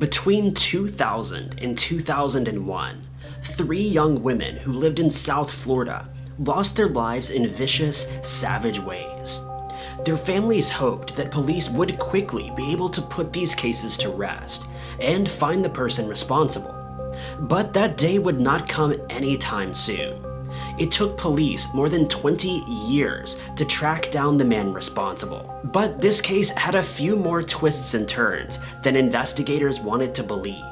Between 2000 and 2001, three young women who lived in South Florida lost their lives in vicious, savage ways. Their families hoped that police would quickly be able to put these cases to rest and find the person responsible. But that day would not come anytime soon. It took police more than 20 years to track down the man responsible. But this case had a few more twists and turns than investigators wanted to believe.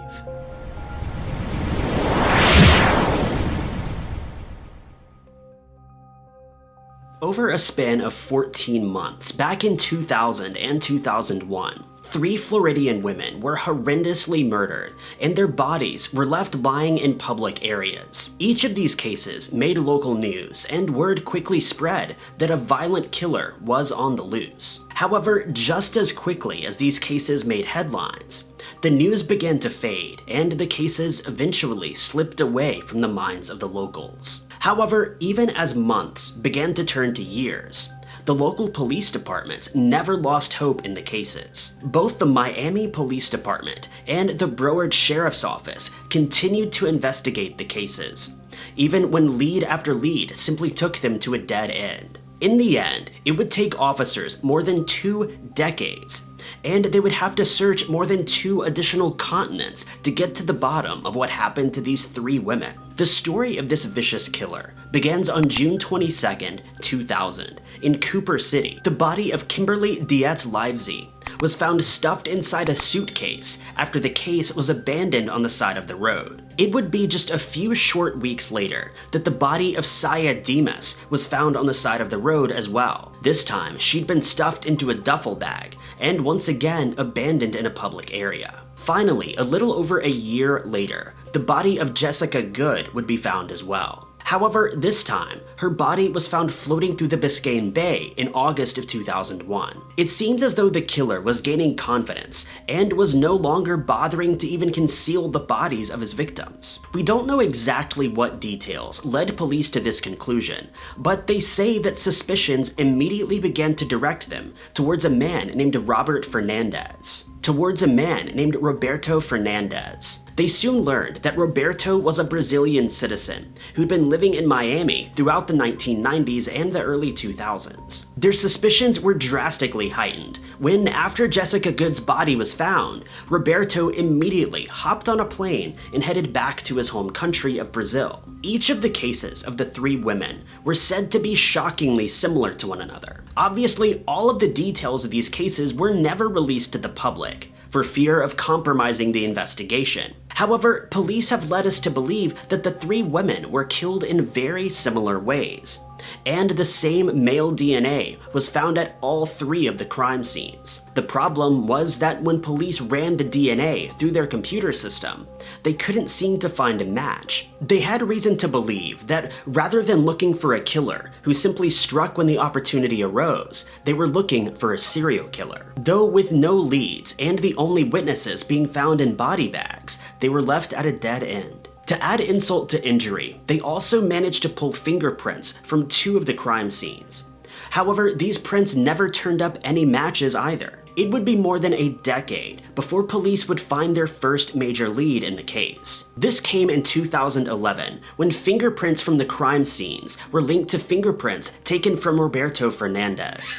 Over a span of 14 months, back in 2000 and 2001, three Floridian women were horrendously murdered, and their bodies were left lying in public areas. Each of these cases made local news, and word quickly spread that a violent killer was on the loose. However, just as quickly as these cases made headlines, the news began to fade, and the cases eventually slipped away from the minds of the locals. However, even as months began to turn to years, the local police departments never lost hope in the cases. Both the Miami Police Department and the Broward Sheriff's Office continued to investigate the cases, even when lead after lead simply took them to a dead end. In the end, it would take officers more than two decades and they would have to search more than two additional continents to get to the bottom of what happened to these three women. The story of this vicious killer begins on June 22, 2000, in Cooper City. The body of Kimberly Dietz Livesey was found stuffed inside a suitcase after the case was abandoned on the side of the road. It would be just a few short weeks later that the body of Saya Demas was found on the side of the road as well. This time, she'd been stuffed into a duffel bag and once again abandoned in a public area. Finally, a little over a year later, the body of Jessica Good would be found as well. However, this time, her body was found floating through the Biscayne Bay in August of 2001. It seems as though the killer was gaining confidence and was no longer bothering to even conceal the bodies of his victims. We don't know exactly what details led police to this conclusion, but they say that suspicions immediately began to direct them towards a man named Robert Fernandez towards a man named Roberto Fernandez. They soon learned that Roberto was a Brazilian citizen who'd been living in Miami throughout the 1990s and the early 2000s. Their suspicions were drastically heightened when, after Jessica Good's body was found, Roberto immediately hopped on a plane and headed back to his home country of Brazil. Each of the cases of the three women were said to be shockingly similar to one another. Obviously, all of the details of these cases were never released to the public, for fear of compromising the investigation. However, police have led us to believe that the three women were killed in very similar ways and the same male DNA was found at all three of the crime scenes. The problem was that when police ran the DNA through their computer system, they couldn't seem to find a match. They had reason to believe that rather than looking for a killer who simply struck when the opportunity arose, they were looking for a serial killer. Though with no leads and the only witnesses being found in body bags, they were left at a dead end. To add insult to injury, they also managed to pull fingerprints from two of the crime scenes. However, these prints never turned up any matches either. It would be more than a decade before police would find their first major lead in the case. This came in 2011 when fingerprints from the crime scenes were linked to fingerprints taken from Roberto Fernandez.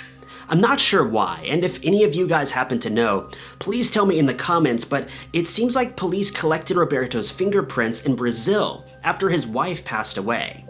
I'm not sure why, and if any of you guys happen to know, please tell me in the comments, but it seems like police collected Roberto's fingerprints in Brazil after his wife passed away.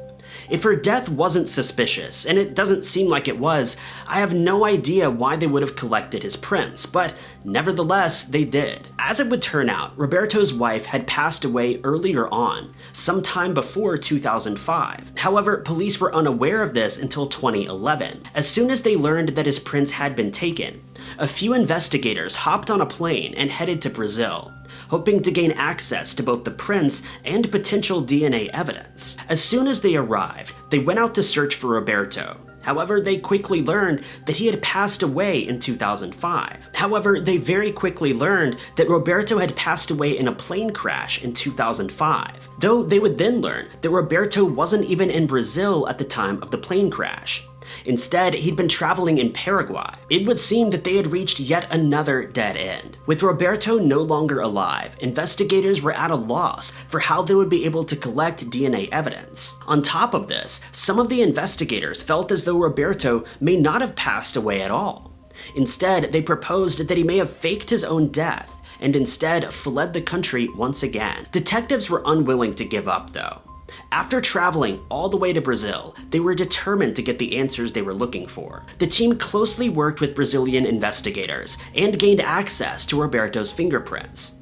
If her death wasn't suspicious, and it doesn't seem like it was, I have no idea why they would have collected his prints, but nevertheless, they did. As it would turn out, Roberto's wife had passed away earlier on, sometime before 2005. However, police were unaware of this until 2011. As soon as they learned that his prints had been taken, a few investigators hopped on a plane and headed to Brazil hoping to gain access to both the prints and potential DNA evidence. As soon as they arrived, they went out to search for Roberto, However, they quickly learned that he had passed away in 2005. However, they very quickly learned that Roberto had passed away in a plane crash in 2005. Though they would then learn that Roberto wasn't even in Brazil at the time of the plane crash. Instead, he'd been traveling in Paraguay. It would seem that they had reached yet another dead end. With Roberto no longer alive, investigators were at a loss for how they would be able to collect DNA evidence. On top of this, some of the investigators felt as though Roberto may not have passed away at all. Instead, they proposed that he may have faked his own death and instead fled the country once again. Detectives were unwilling to give up though. After traveling all the way to Brazil, they were determined to get the answers they were looking for. The team closely worked with Brazilian investigators and gained access to Roberto's fingerprints.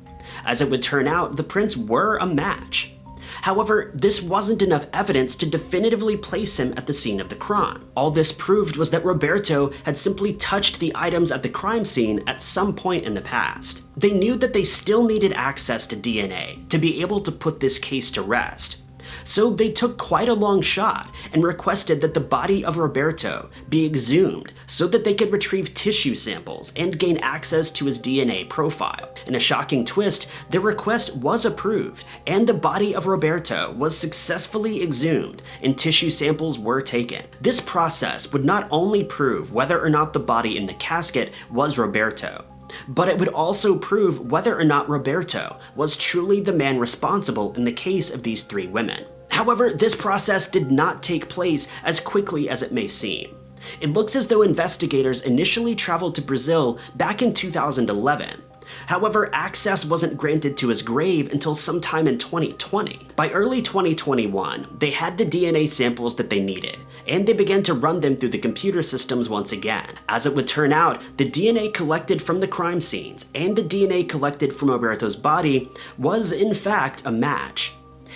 As it would turn out, the prints were a match. However, this wasn't enough evidence to definitively place him at the scene of the crime. All this proved was that Roberto had simply touched the items at the crime scene at some point in the past. They knew that they still needed access to DNA to be able to put this case to rest, so they took quite a long shot and requested that the body of Roberto be exhumed so that they could retrieve tissue samples and gain access to his DNA profile. In a shocking twist, their request was approved and the body of Roberto was successfully exhumed and tissue samples were taken. This process would not only prove whether or not the body in the casket was Roberto, but it would also prove whether or not Roberto was truly the man responsible in the case of these three women. However, this process did not take place as quickly as it may seem. It looks as though investigators initially traveled to Brazil back in 2011, However, access wasn't granted to his grave until sometime in 2020. By early 2021, they had the DNA samples that they needed, and they began to run them through the computer systems once again. As it would turn out, the DNA collected from the crime scenes and the DNA collected from Roberto's body was in fact a match.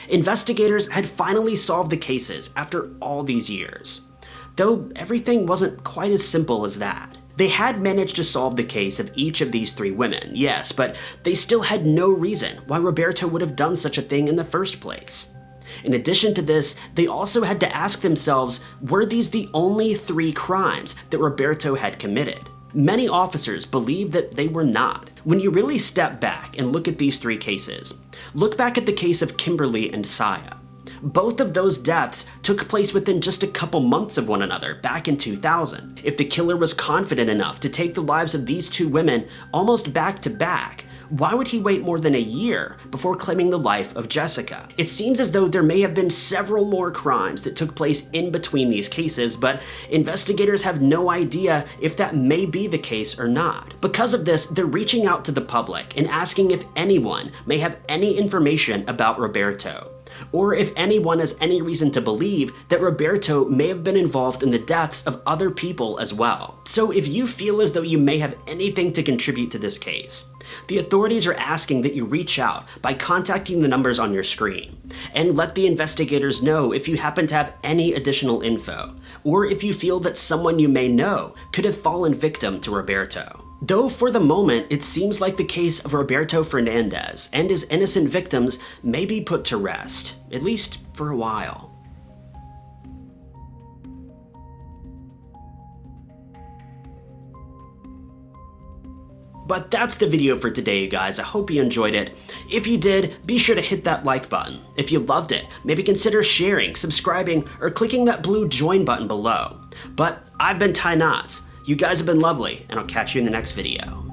Investigators had finally solved the cases after all these years. Though everything wasn't quite as simple as that. They had managed to solve the case of each of these three women, yes, but they still had no reason why Roberto would have done such a thing in the first place. In addition to this, they also had to ask themselves, were these the only three crimes that Roberto had committed? Many officers believe that they were not. When you really step back and look at these three cases, look back at the case of Kimberly and Saya. Both of those deaths took place within just a couple months of one another back in 2000. If the killer was confident enough to take the lives of these two women almost back to back, why would he wait more than a year before claiming the life of Jessica? It seems as though there may have been several more crimes that took place in between these cases, but investigators have no idea if that may be the case or not. Because of this, they're reaching out to the public and asking if anyone may have any information about Roberto or if anyone has any reason to believe that Roberto may have been involved in the deaths of other people as well. So if you feel as though you may have anything to contribute to this case, the authorities are asking that you reach out by contacting the numbers on your screen, and let the investigators know if you happen to have any additional info, or if you feel that someone you may know could have fallen victim to Roberto. Though for the moment, it seems like the case of Roberto Fernandez and his innocent victims may be put to rest, at least for a while. But that's the video for today, guys. I hope you enjoyed it. If you did, be sure to hit that like button. If you loved it, maybe consider sharing, subscribing, or clicking that blue join button below. But I've been Ty Knotts. You guys have been lovely, and I'll catch you in the next video.